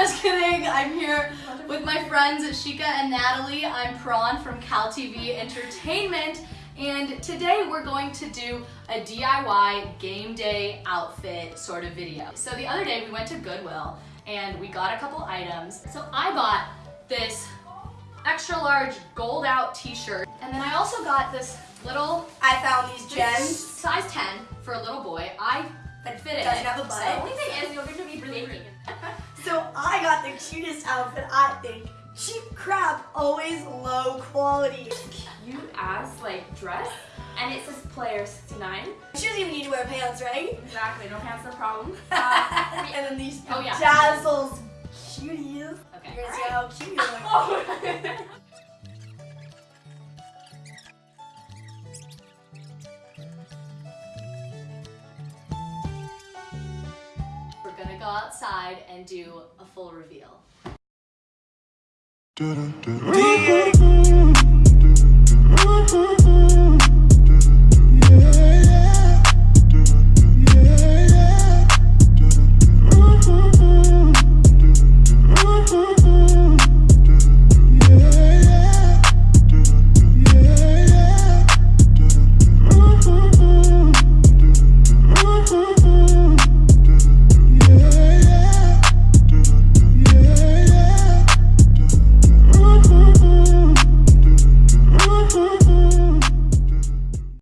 Just kidding. I'm here with my friends Shika and Natalie. I'm Prawn from Cal TV Entertainment. And today we're going to do a DIY game day outfit sort of video. So the other day we went to Goodwill and we got a couple items. So I bought this extra large gold out t-shirt. And then I also got this little... I found these gems. Have a the only thing is you're going to be So I got the cutest outfit, I think. Cheap crap, always low quality. Cute ass like dress, and it says player 69. She doesn't even need to wear pants, right? Exactly, no pants, no problem. Uh, and then these oh, yeah. dazzles cuties. Okay. You're gonna how cute you look. gonna go outside and do a full reveal.